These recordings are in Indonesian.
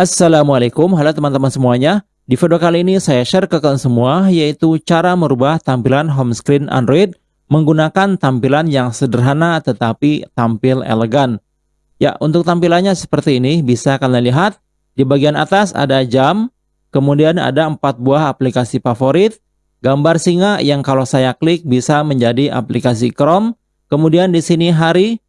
Assalamualaikum, halo teman-teman semuanya. Di video kali ini saya share ke kalian semua yaitu cara merubah tampilan home screen Android menggunakan tampilan yang sederhana tetapi tampil elegan. Ya, untuk tampilannya seperti ini bisa kalian lihat. Di bagian atas ada jam, kemudian ada empat buah aplikasi favorit, gambar singa yang kalau saya klik bisa menjadi aplikasi Chrome, kemudian di sini hari,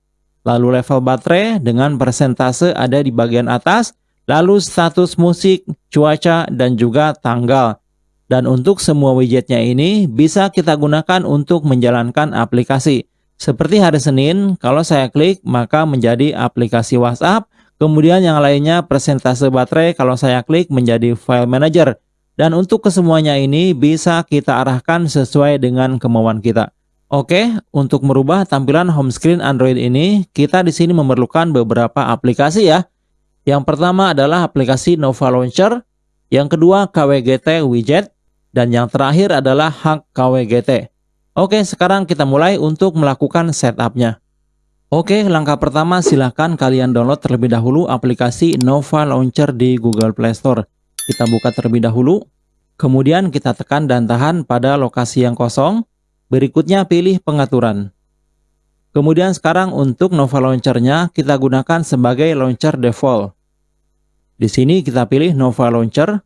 lalu level baterai dengan persentase ada di bagian atas, lalu status musik, cuaca, dan juga tanggal. Dan untuk semua widgetnya ini bisa kita gunakan untuk menjalankan aplikasi. Seperti hari Senin, kalau saya klik maka menjadi aplikasi WhatsApp, kemudian yang lainnya persentase baterai kalau saya klik menjadi file manager. Dan untuk kesemuanya ini bisa kita arahkan sesuai dengan kemauan kita. Oke, untuk merubah tampilan home screen Android ini, kita di sini memerlukan beberapa aplikasi ya. Yang pertama adalah aplikasi Nova Launcher, yang kedua KWGT Widget, dan yang terakhir adalah Hack KWGT. Oke, sekarang kita mulai untuk melakukan setupnya. Oke, langkah pertama silahkan kalian download terlebih dahulu aplikasi Nova Launcher di Google Play Store. Kita buka terlebih dahulu, kemudian kita tekan dan tahan pada lokasi yang kosong, berikutnya pilih pengaturan. Kemudian sekarang untuk Nova Launcher-nya kita gunakan sebagai launcher default. Di sini kita pilih Nova Launcher.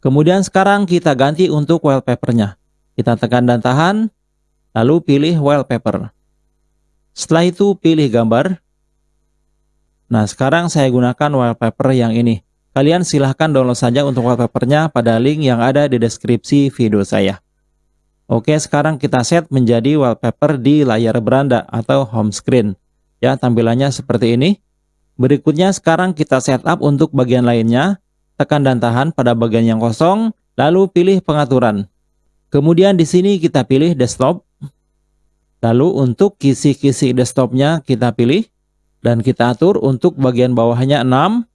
Kemudian sekarang kita ganti untuk wallpaper-nya. Kita tekan dan tahan, lalu pilih wallpaper. Setelah itu pilih gambar. Nah sekarang saya gunakan wallpaper yang ini. Kalian silahkan download saja untuk wallpapernya pada link yang ada di deskripsi video saya. Oke, sekarang kita set menjadi wallpaper di layar beranda atau home screen. Ya, tampilannya seperti ini. Berikutnya sekarang kita setup untuk bagian lainnya. Tekan dan tahan pada bagian yang kosong, lalu pilih pengaturan. Kemudian di sini kita pilih desktop. Lalu untuk kisi-kisi desktopnya kita pilih. Dan kita atur untuk bagian bawahnya 6.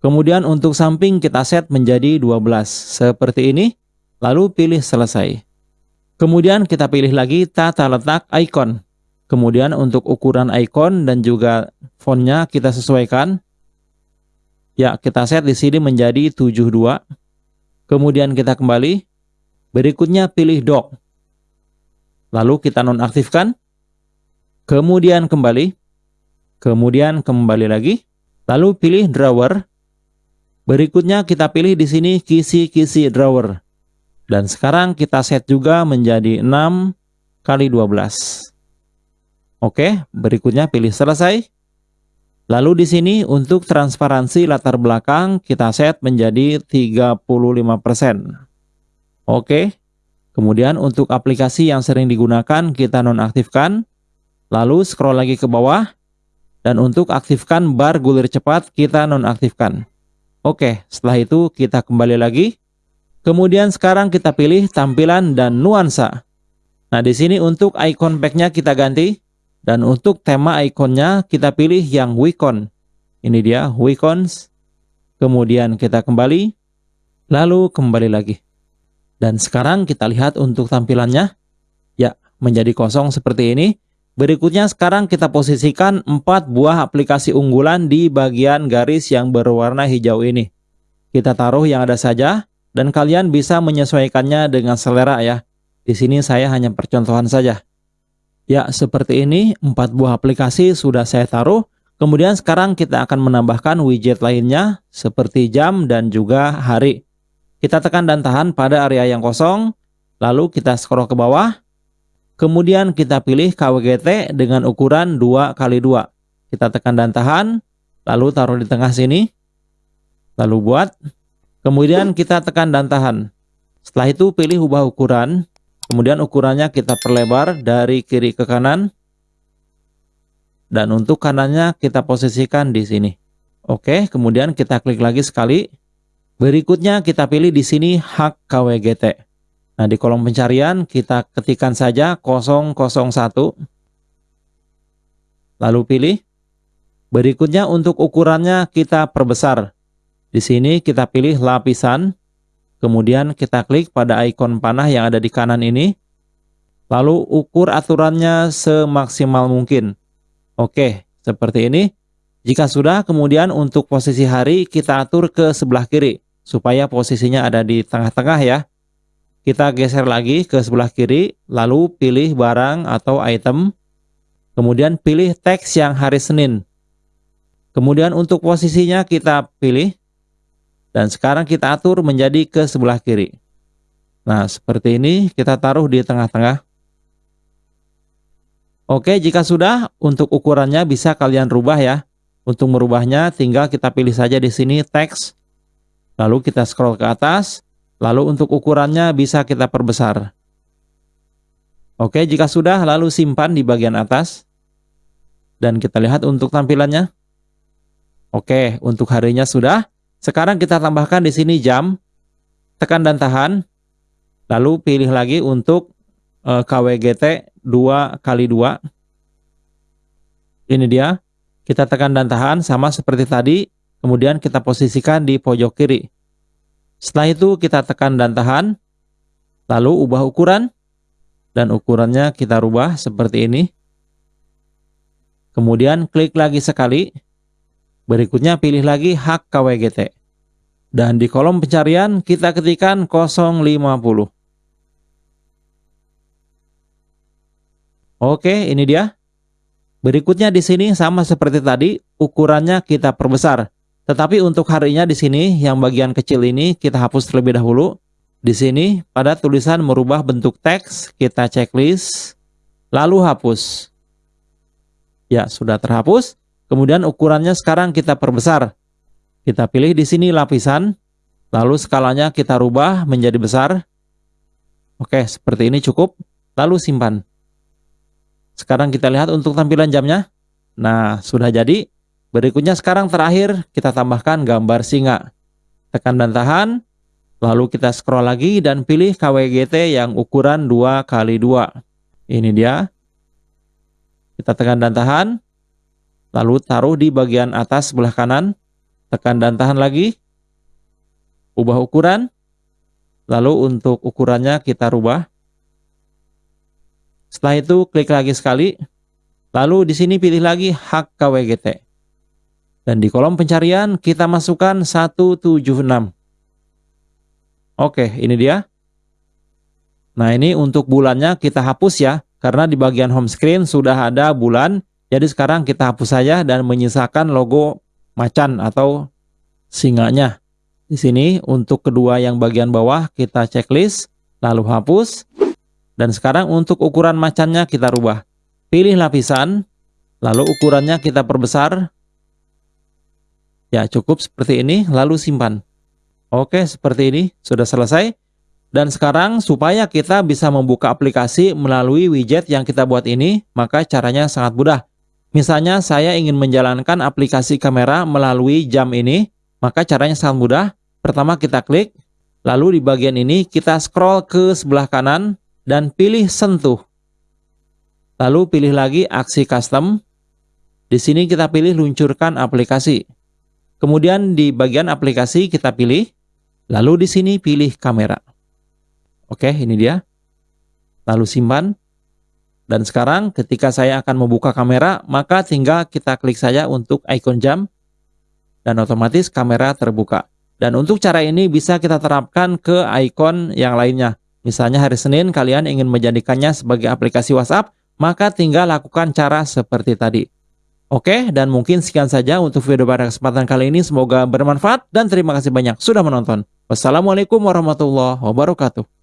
Kemudian untuk samping kita set menjadi 12. Seperti ini. Lalu pilih selesai. Kemudian kita pilih lagi tata letak icon. Kemudian untuk ukuran icon dan juga fontnya kita sesuaikan. Ya, kita set di sini menjadi 72. Kemudian kita kembali. Berikutnya pilih dock. Lalu kita nonaktifkan. Kemudian kembali. Kemudian kembali lagi. Lalu pilih drawer. Berikutnya kita pilih di sini kisi-kisi drawer. Dan sekarang kita set juga menjadi 6 kali 12. Oke, berikutnya pilih selesai. Lalu di sini untuk transparansi latar belakang kita set menjadi 35%. Oke. Kemudian untuk aplikasi yang sering digunakan kita nonaktifkan. Lalu scroll lagi ke bawah. Dan untuk aktifkan bar gulir cepat kita nonaktifkan. Oke, setelah itu kita kembali lagi Kemudian sekarang kita pilih tampilan dan nuansa. Nah, di sini untuk icon backnya kita ganti. Dan untuk tema ikonnya kita pilih yang Wicon. Ini dia Wicons. Kemudian kita kembali. Lalu kembali lagi. Dan sekarang kita lihat untuk tampilannya. Ya, menjadi kosong seperti ini. Berikutnya sekarang kita posisikan 4 buah aplikasi unggulan di bagian garis yang berwarna hijau ini. Kita taruh yang ada saja dan kalian bisa menyesuaikannya dengan selera ya. Di sini saya hanya percontohan saja. Ya, seperti ini, empat buah aplikasi sudah saya taruh. Kemudian sekarang kita akan menambahkan widget lainnya, seperti jam dan juga hari. Kita tekan dan tahan pada area yang kosong, lalu kita scroll ke bawah. Kemudian kita pilih KWGT dengan ukuran 2 kali 2 Kita tekan dan tahan, lalu taruh di tengah sini. Lalu buat Kemudian kita tekan dan tahan. Setelah itu pilih ubah ukuran. Kemudian ukurannya kita perlebar dari kiri ke kanan. Dan untuk kanannya kita posisikan di sini. Oke, kemudian kita klik lagi sekali. Berikutnya kita pilih di sini hak KWGT. Nah, di kolom pencarian kita ketikkan saja 001. Lalu pilih. Berikutnya untuk ukurannya kita perbesar. Di sini kita pilih lapisan, kemudian kita klik pada ikon panah yang ada di kanan ini, lalu ukur aturannya semaksimal mungkin. Oke, seperti ini. Jika sudah, kemudian untuk posisi hari kita atur ke sebelah kiri, supaya posisinya ada di tengah-tengah ya. Kita geser lagi ke sebelah kiri, lalu pilih barang atau item, kemudian pilih teks yang hari Senin. Kemudian untuk posisinya kita pilih, dan sekarang kita atur menjadi ke sebelah kiri. Nah, seperti ini kita taruh di tengah-tengah. Oke, jika sudah, untuk ukurannya bisa kalian rubah ya. Untuk merubahnya, tinggal kita pilih saja di sini teks. Lalu kita scroll ke atas. Lalu untuk ukurannya bisa kita perbesar. Oke, jika sudah, lalu simpan di bagian atas. Dan kita lihat untuk tampilannya. Oke, untuk harinya sudah. Sekarang kita tambahkan di sini jam, tekan dan tahan, lalu pilih lagi untuk uh, KWGT 2 kali 2. Ini dia. Kita tekan dan tahan sama seperti tadi, kemudian kita posisikan di pojok kiri. Setelah itu kita tekan dan tahan, lalu ubah ukuran, dan ukurannya kita rubah seperti ini. Kemudian klik lagi sekali, Berikutnya pilih lagi hak KWGT. Dan di kolom pencarian kita ketikkan 050. Oke, ini dia. Berikutnya di sini sama seperti tadi, ukurannya kita perbesar. Tetapi untuk harinya di sini yang bagian kecil ini kita hapus terlebih dahulu. Di sini pada tulisan merubah bentuk teks, kita checklist, lalu hapus. Ya, sudah terhapus. Kemudian ukurannya sekarang kita perbesar. Kita pilih di sini lapisan, lalu skalanya kita rubah menjadi besar. Oke, seperti ini cukup. Lalu simpan. Sekarang kita lihat untuk tampilan jamnya. Nah, sudah jadi. Berikutnya sekarang terakhir kita tambahkan gambar singa. Tekan dan tahan, lalu kita scroll lagi dan pilih KWGT yang ukuran 2 kali 2 Ini dia. Kita tekan dan tahan, Lalu taruh di bagian atas sebelah kanan, tekan dan tahan lagi. Ubah ukuran. Lalu untuk ukurannya kita rubah. Setelah itu klik lagi sekali. Lalu di sini pilih lagi hak KWGT. Dan di kolom pencarian kita masukkan 176. Oke, ini dia. Nah, ini untuk bulannya kita hapus ya. Karena di bagian home screen sudah ada bulan jadi sekarang kita hapus saja dan menyisakan logo macan atau singanya. Di sini untuk kedua yang bagian bawah kita checklist, lalu hapus. Dan sekarang untuk ukuran macannya kita rubah. Pilih lapisan, lalu ukurannya kita perbesar. Ya cukup seperti ini, lalu simpan. Oke seperti ini, sudah selesai. Dan sekarang supaya kita bisa membuka aplikasi melalui widget yang kita buat ini, maka caranya sangat mudah. Misalnya saya ingin menjalankan aplikasi kamera melalui jam ini, maka caranya sangat mudah. Pertama kita klik, lalu di bagian ini kita scroll ke sebelah kanan dan pilih sentuh. Lalu pilih lagi aksi custom. Di sini kita pilih luncurkan aplikasi. Kemudian di bagian aplikasi kita pilih, lalu di sini pilih kamera. Oke, ini dia. Lalu simpan. Dan sekarang ketika saya akan membuka kamera, maka tinggal kita klik saja untuk icon jam dan otomatis kamera terbuka. Dan untuk cara ini bisa kita terapkan ke icon yang lainnya. Misalnya hari Senin kalian ingin menjadikannya sebagai aplikasi WhatsApp, maka tinggal lakukan cara seperti tadi. Oke, dan mungkin sekian saja untuk video pada kesempatan kali ini. Semoga bermanfaat dan terima kasih banyak sudah menonton. Wassalamualaikum warahmatullahi wabarakatuh.